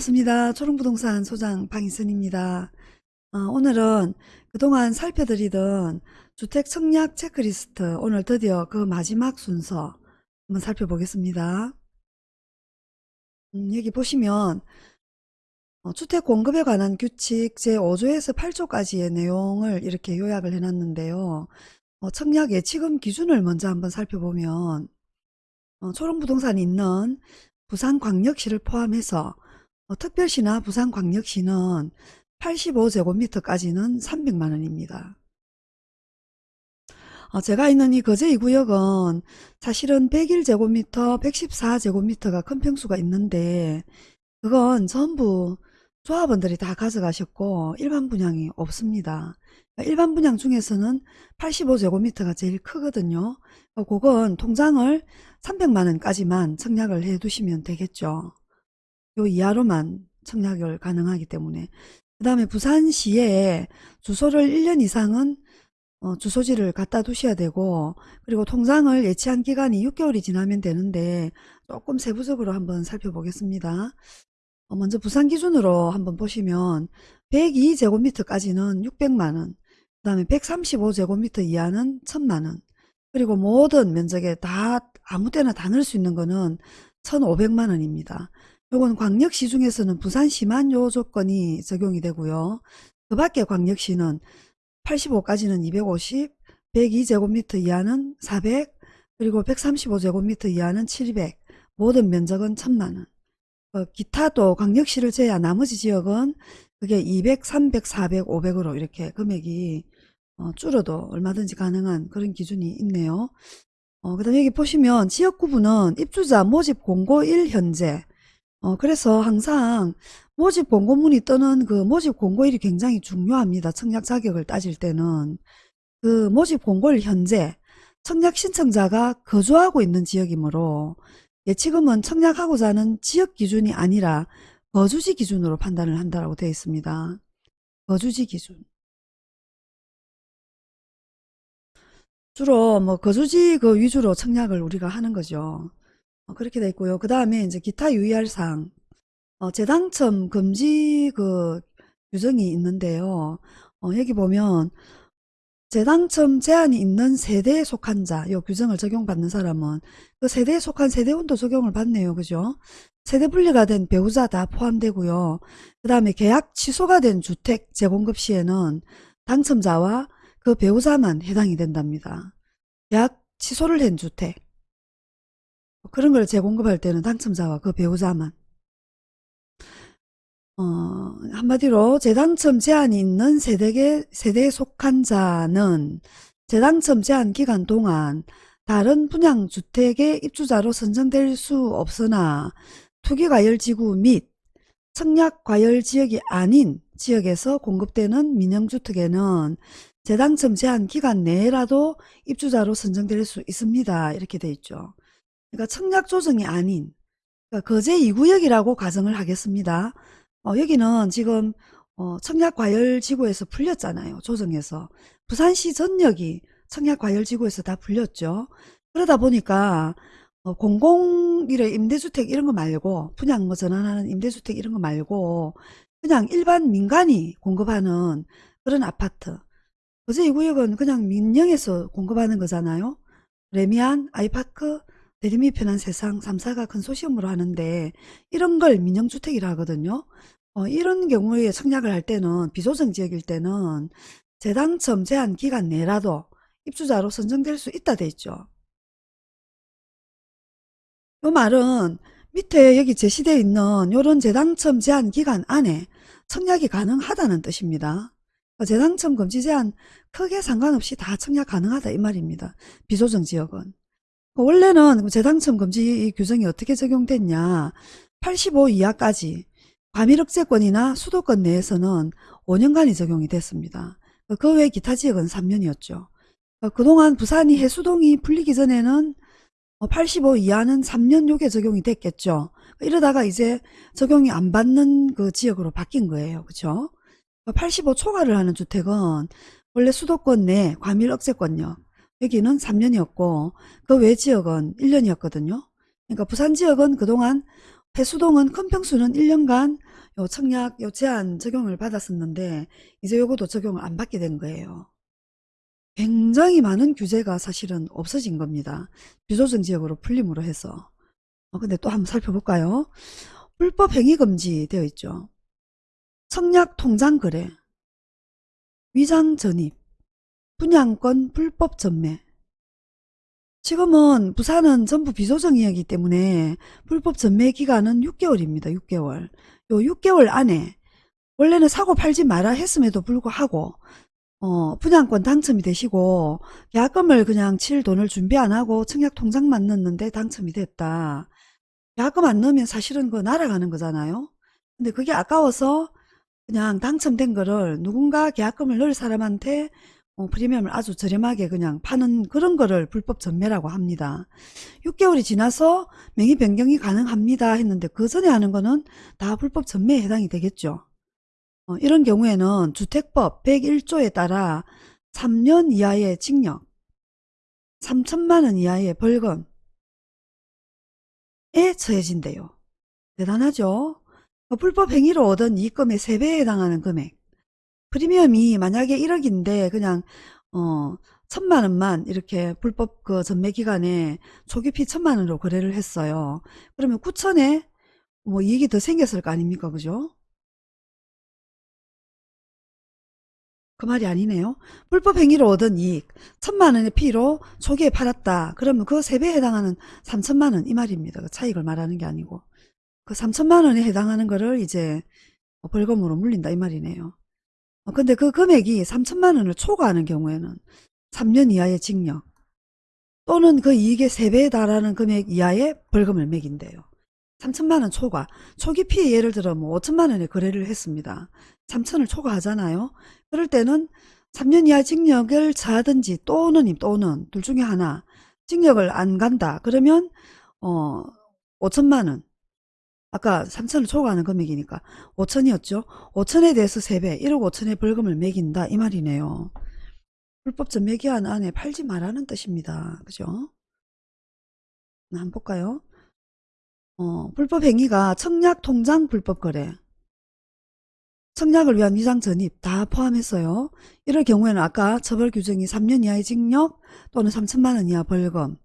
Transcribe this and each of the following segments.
반갑습니다. 초롱부동산 소장 방희선입니다. 어, 오늘은 그동안 살펴드리던 주택 청약 체크리스트 오늘 드디어 그 마지막 순서 한번 살펴보겠습니다. 음, 여기 보시면 어, 주택 공급에 관한 규칙 제5조에서 8조까지의 내용을 이렇게 요약을 해놨는데요. 어, 청약 예치금 기준을 먼저 한번 살펴보면 어, 초롱부동산이 있는 부산광역시를 포함해서 어, 특별시나 부산광역시는 85제곱미터까지는 300만원입니다. 어, 제가 있는 이 거제 2구역은 사실은 101제곱미터, 114제곱미터가 큰 평수가 있는데 그건 전부 조합원들이 다 가져가셨고 일반 분양이 없습니다. 일반 분양 중에서는 85제곱미터가 제일 크거든요. 어, 그건 통장을 300만원까지만 청약을 해 두시면 되겠죠. 요 이하로만 청약을 가능하기 때문에 그 다음에 부산시에 주소를 1년 이상은 어, 주소지를 갖다 두셔야 되고 그리고 통장을 예치한 기간이 6개월이 지나면 되는데 조금 세부적으로 한번 살펴보겠습니다. 어, 먼저 부산 기준으로 한번 보시면 102제곱미터까지는 600만원 그 다음에 135제곱미터 이하는 1000만원 그리고 모든 면적에 다 아무 때나 다 넣을 수 있는 거는 1500만원입니다. 요건 광역시 중에서는 부산시만 요 조건이 적용이 되고요. 그 밖에 광역시는 85까지는 250, 102제곱미터 이하는 400, 그리고 135제곱미터 이하는 700, 모든 면적은 1000만원. 어, 기타도 광역시를 제외 한 나머지 지역은 그게 200, 300, 400, 500으로 이렇게 금액이 어, 줄어도 얼마든지 가능한 그런 기준이 있네요. 어, 그 다음에 여기 보시면 지역구분은 입주자 모집 공고 1 현재 어, 그래서 항상 모집 공고문이 뜨는 그 모집 공고일이 굉장히 중요합니다. 청약 자격을 따질 때는. 그 모집 공고일 현재 청약 신청자가 거주하고 있는 지역이므로 예치금은 청약하고자 하는 지역 기준이 아니라 거주지 기준으로 판단을 한다고 되어 있습니다. 거주지 기준. 주로 뭐 거주지 그 위주로 청약을 우리가 하는 거죠. 어, 그렇게 돼 있고요. 그 다음에 이제 기타 유의할 사항, 어, 재당첨 금지 그 규정이 있는데요. 어, 여기 보면 재당첨 제한이 있는 세대에 속한 자, 요 규정을 적용받는 사람은 그 세대에 속한 세대원도 적용을 받네요. 그죠? 세대 분리가 된 배우자 다 포함되고요. 그 다음에 계약 취소가 된 주택 재공급 시에는 당첨자와 그 배우자만 해당이 된답니다. 계약 취소를 한 주택 그런 걸 재공급할 때는 당첨자와 그 배우자만 어, 한마디로 재당첨 제한이 있는 세대에, 세대에 속한 자는 재당첨 제한 기간 동안 다른 분양 주택의 입주자로 선정될 수 없으나 투기과열지구 및 청약과열지역이 아닌 지역에서 공급되는 민영주택에는 재당첨 제한 기간 내라도 입주자로 선정될 수 있습니다. 이렇게 돼 있죠. 그러니까 청약 조정이 아닌 그러니까 거제 2구역이라고 가정을 하겠습니다. 어, 여기는 지금 어, 청약과열지구에서 풀렸잖아요. 조정해서. 부산시 전역이 청약과열지구에서 다 풀렸죠. 그러다 보니까 어, 공공일의 임대주택 이런 거 말고 분양 뭐 전환하는 임대주택 이런 거 말고 그냥 일반 민간이 공급하는 그런 아파트 거제 2구역은 그냥 민영에서 공급하는 거잖아요. 레미안, 아이파크, 대림이 편한 세상 3사가 컨소시엄으로 하는데 이런 걸 민영주택이라 하거든요. 어, 이런 경우에 청약을 할 때는 비조정 지역일 때는 재당첨 제한 기간 내라도 입주자로 선정될 수 있다 돼 있죠. 이 말은 밑에 여기 제시되어 있는 이런 재당첨 제한 기간 안에 청약이 가능하다는 뜻입니다. 어, 재당첨 금지 제한 크게 상관없이 다 청약 가능하다 이 말입니다. 비조정 지역은. 원래는 재당첨 금지 규정이 어떻게 적용됐냐 85 이하까지 과밀억제권이나 수도권 내에서는 5년간이 적용이 됐습니다. 그 외 기타 지역은 3년이었죠. 그동안 부산이 해수동이 풀리기 전에는 85 이하는 3년 요게 적용이 됐겠죠. 이러다가 이제 적용이 안 받는 그 지역으로 바뀐 거예요. 그렇죠? 85 초과를 하는 주택은 원래 수도권 내 과밀억제권요. 여기는 3년이었고 그 외 지역은 1년이었거든요. 그러니까 부산 지역은 그동안 해수동은 큰 평수는 1년간 요 청약 요 제한 적용을 받았었는데 이제 요것도 적용을 안 받게 된 거예요. 굉장히 많은 규제가 사실은 없어진 겁니다. 비조정 지역으로 풀림으로 해서. 어, 근데 또 한번 살펴볼까요? 불법 행위 금지 되어 있죠. 청약 통장 거래, 위장 전입, 분양권 불법 전매. 지금은 부산은 전부 비조정이기 때문에 불법 전매 기간은 6개월입니다. 6개월. 요 6개월 안에 원래는 사고 팔지 마라 했음에도 불구하고 어, 분양권 당첨이 되시고 계약금을 그냥 칠 돈을 준비 안 하고 청약 통장만 넣었는데 당첨이 됐다. 계약금 안 넣으면 사실은 그거 날아가는 거잖아요. 근데 그게 아까워서 그냥 당첨된 거를 누군가 계약금을 넣을 사람한테 어, 프리미엄을 아주 저렴하게 그냥 파는 그런 거를 불법 전매라고 합니다. 6개월이 지나서 명의 변경이 가능합니다 했는데 그 전에 하는 거는 다 불법 전매에 해당이 되겠죠. 어, 이런 경우에는 주택법 101조에 따라 3년 이하의 징역, 3천만 원 이하의 벌금에 처해진대요. 대단하죠? 어, 불법 행위로 얻은 이익금의 3배에 해당하는 금액. 프리미엄이 만약에 1억인데 그냥 어 천만 원만 이렇게 불법 그 전매 기간에 초기피 천만 원으로 거래를 했어요. 그러면 9천에 뭐 이익이 더 생겼을 거 아닙니까? 그죠? 그 말이 아니네요. 불법 행위로 얻은 이익 천만 원의 피로 초기에 팔았다. 그러면 그 3배에 해당하는 3천만 원 이 말입니다. 그 차익을 말하는 게 아니고 그 3천만 원에 해당하는 거를 이제 벌금으로 물린다 이 말이네요. 어, 근데 그 금액이 3천만 원을 초과하는 경우에는 3년 이하의 징역 또는 그 이익의 3배에 달하는 금액 이하의 벌금을 매긴대요. 3천만 원 초과. 초기 피해 예를 들어 뭐 5천만 원에 거래를 했습니다. 3천을 초과하잖아요. 그럴 때는 3년 이하 징역을 자든지 또는 또는 둘 중에 하나 징역을 안 간다. 그러면 어 5천만 원 아까 3천을 초과하는 금액이니까 5천이었죠. 5천에 대해서 3배 1억 5천의 벌금을 매긴다 이 말이네요. 불법 전매기한 안에 팔지 말라는 뜻입니다. 그죠? 한번 볼까요? 어, 불법 행위가 청약 통장 불법 거래 청약을 위한 위장 전입 다 포함했어요. 이럴 경우에는 아까 처벌 규정이 3년 이하의 징역 또는 3천만 원 이하 벌금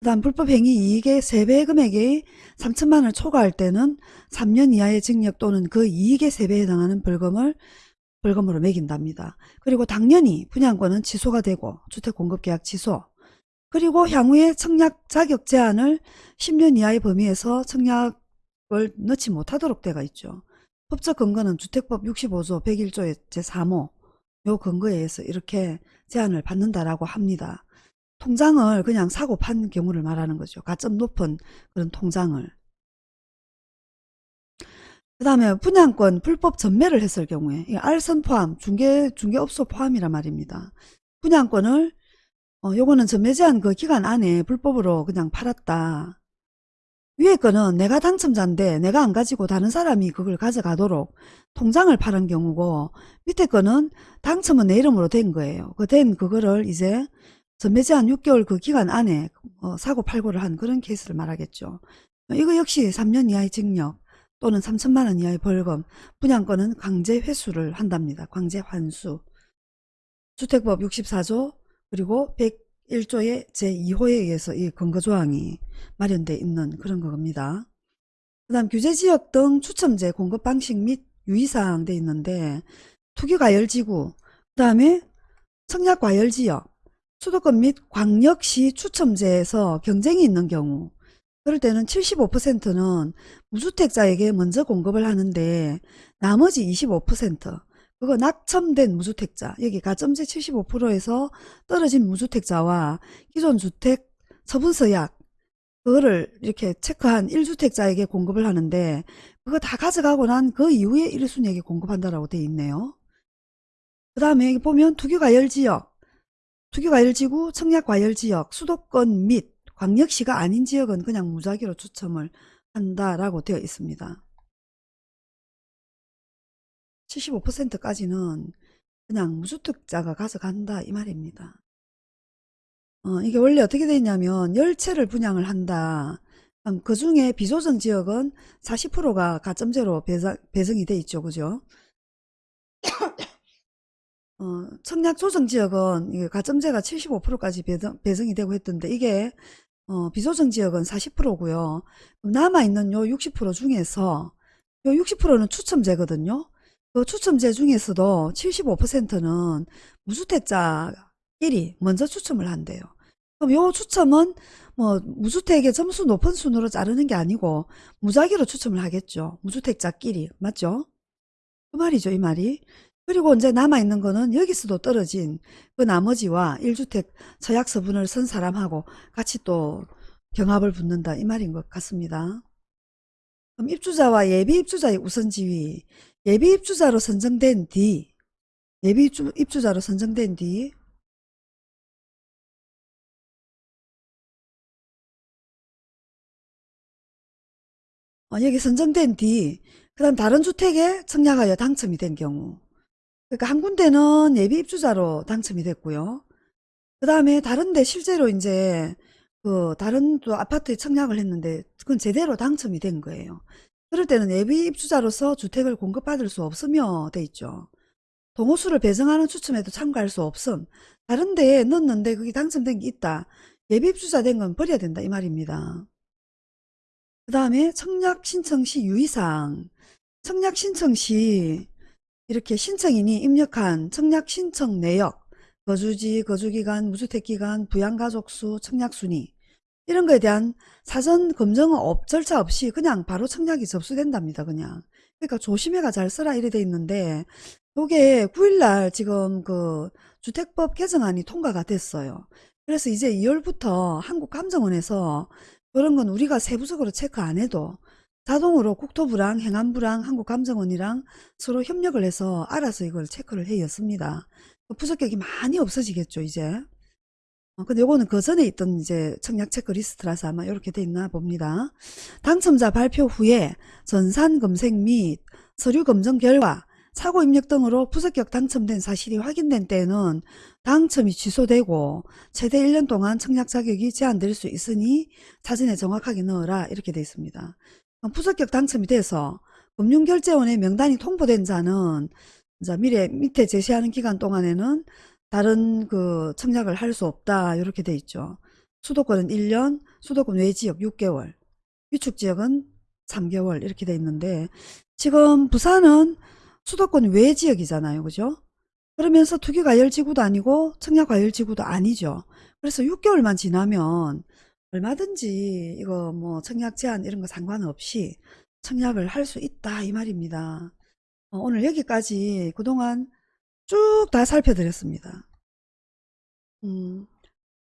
그 다음 불법 행위 이익의 3배 금액이 3천만 원을 초과할 때는 3년 이하의 징역 또는 그 이익의 3배에 해당하는 벌금을 벌금으로 매긴답니다. 그리고 당연히 분양권은 취소가 되고 주택공급계약 취소 그리고 향후에 청약 자격 제한을 10년 이하의 범위에서 청약을 넣지 못하도록 되어 있죠. 법적 근거는 주택법 65조 101조의 제3호 요 근거에 의해서 이렇게 제한을 받는다라고 합니다. 통장을 그냥 사고 판 경우를 말하는 거죠. 가점 높은 그런 통장을. 그 다음에 분양권 불법 전매를 했을 경우에 알선 포함, 중개, 중개업소 포함이란 말입니다. 분양권을 어, 요거는 전매 제한 그 기간 안에 불법으로 그냥 팔았다. 위에 거는 내가 당첨자인데 내가 안 가지고 다른 사람이 그걸 가져가도록 통장을 파는 경우고 밑에 거는 당첨은 내 이름으로 된 거예요. 그 된 그거를 이제 전 매 제 한 6개월 그 기간 안에 어, 사고 팔고를 한 그런 케이스를 말하겠죠. 이거 역시 3년 이하의 징역 또는 3천만 원 이하의 벌금, 분양권은 강제 회수를 한답니다. 강제 환수. 주택법 64조 그리고 101조의 제2호에 의해서 이 근거조항이 마련되어 있는 그런 겁니다. 그 다음 규제지역 등 추첨제 공급 방식 및 유의사항 돼 있는데 투기과열지구 그 다음에 청약과열지역 수도권 및 광역시 추첨제에서 경쟁이 있는 경우 그럴 때는 75%는 무주택자에게 먼저 공급을 하는데 나머지 25% 그거 낙첨된 무주택자 여기 가점제 75%에서 떨어진 무주택자와 기존 주택 처분서약 그거를 이렇게 체크한 1주택자에게 공급을 하는데 그거 다 가져가고 난 그 이후에 1순위에게 공급한다라고 돼 있네요. 그 다음에 보면 투기과열지역 투기과열지구, 청약과열지역, 수도권 및 광역시가 아닌 지역은 그냥 무작위로 추첨을 한다라고 되어 있습니다. 75%까지는 그냥 무주택자가 가져간다 이 말입니다. 어, 이게 원래 어떻게 되냐면 열채를 분양을 한다. 음, 그 중에 비조정 지역은 40%가 가점제로 배상, 배정이 돼 있죠. 그죠? 어, 청약 조정 지역은 가점제가 75%까지 배정, 배정이 되고 했던데 이게 어, 비조정 지역은 40%고요. 남아있는 요 60% 중에서 요 60%는 추첨제거든요. 그 추첨제 중에서도 75%는 무주택자끼리 먼저 추첨을 한대요. 그럼 요 추첨은 뭐 무주택의 점수 높은 순으로 자르는 게 아니고 무작위로 추첨을 하겠죠. 무주택자끼리 맞죠? 그 말이죠 이 말이. 그리고 이제 남아있는 거는 여기서도 떨어진 그 나머지와 1주택 처약서분을 쓴 사람하고 같이 또 경합을 붙는다 이 말인 것 같습니다. 그럼 입주자와 예비 입주자의 우선 지위 예비 입주자로 선정된 뒤 예비 입주, 입주자로 선정된 뒤 어, 여기 선정된 뒤, 그 다음 다른 주택에 청약하여 당첨이 된 경우. 그러니까 한 군데는 예비 입주자로 당첨이 됐고요. 그 다음에 다른데 실제로 이제 그 다른 또 아파트에 청약을 했는데 그건 제대로 당첨이 된 거예요. 그럴 때는 예비 입주자로서 주택을 공급받을 수 없으며 돼 있죠. 동호수를 배정하는 추첨에도 참가할 수 없음. 다른 데에 넣었는데 그게 당첨된 게 있다. 예비 입주자 된 건 버려야 된다 이 말입니다. 그 다음에 청약 신청 시 유의사항 청약 신청 시 이렇게 신청인이 입력한 청약 신청 내역 거주지, 거주기간, 무주택기간, 부양가족수, 청약순위 이런 거에 대한 사전 검증 업 절차 없이 그냥 바로 청약이 접수된답니다. 그냥 그러니까 조심해가 잘 써라 이래 돼 있는데 요게 9일날 지금 그 주택법 개정안이 통과가 됐어요. 그래서 이제 2월부터 한국감정원에서 그런 건 우리가 세부적으로 체크 안 해도 자동으로 국토부랑 행안부랑 한국감정원이랑 서로 협력을 해서 알아서 이걸 체크를 해였습니다. 부적격이 많이 없어지겠죠 이제. 어, 근데 요거는 그 전에 있던 이제 청약 체크 리스트라서 아마 이렇게 돼 있나 봅니다. 당첨자 발표 후에 전산 검색 및 서류 검증 결과 사고 입력 등으로 부적격 당첨된 사실이 확인된 때에는 당첨이 취소되고 최대 1년 동안 청약 자격이 제한될 수 있으니 사전에 정확하게 넣어라 이렇게 되어 있습니다. 부적격 당첨이 돼서 금융결제원의 명단이 통보된 자는 자 미래 밑에 제시하는 기간 동안에는 다른 그 청약을 할 수 없다 이렇게 돼 있죠. 수도권은 1년, 수도권 외 지역 6개월, 위축 지역은 3개월 이렇게 돼 있는데 지금 부산은 수도권 외 지역이잖아요. 그죠? 그러면서 투기과열지구도 아니고 청약과열지구도 아니죠. 그래서 6개월만 지나면 얼마든지 이거 뭐 청약 제한 이런 거 상관없이 청약을 할 수 있다 이 말입니다. 어, 오늘 여기까지 그동안 쭉 다 살펴드렸습니다. 음,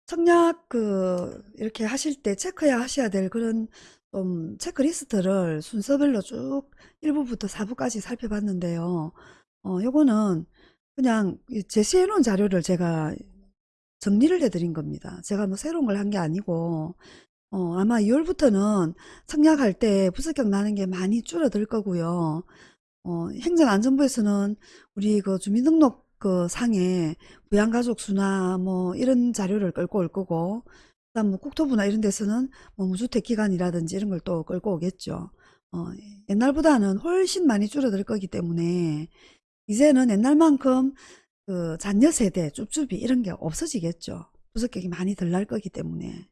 청약 그 이렇게 하실 때 체크해야 하셔야 될 그런 좀 체크리스트를 순서별로 쭉 1부부터 4부까지 살펴봤는데요. 어, 요거는 그냥 제시해 놓은 자료를 제가 정리를 해드린 겁니다. 제가 뭐 새로운 걸 한 게 아니고 어, 아마 2월부터는 청약할 때 부적격 나는 게 많이 줄어들 거고요. 어, 행정안전부에서는 우리 그 주민등록 그 상에 부양가족 수나 뭐 이런 자료를 끌고 올 거고 그다음 뭐 국토부나 이런 데서는 뭐 무주택 기간이라든지 이런 걸 또 끌고 오겠죠. 어, 옛날보다는 훨씬 많이 줄어들 거기 때문에 이제는 옛날만큼 그 잔여 세대, 쭈쭈비 이런 게 없어지겠죠. 부적격이 많이 덜 날 거기 때문에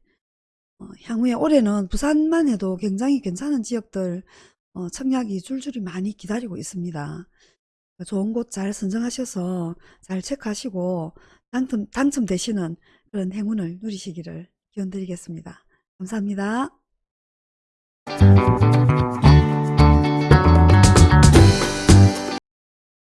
어, 향후에 올해는 부산만 해도 굉장히 괜찮은 지역들 어, 청약이 줄줄이 많이 기다리고 있습니다. 좋은 곳 잘 선정하셔서 잘 체크하시고 당첨, 당첨되시는 그런 행운을 누리시기를 기원드리겠습니다. 감사합니다.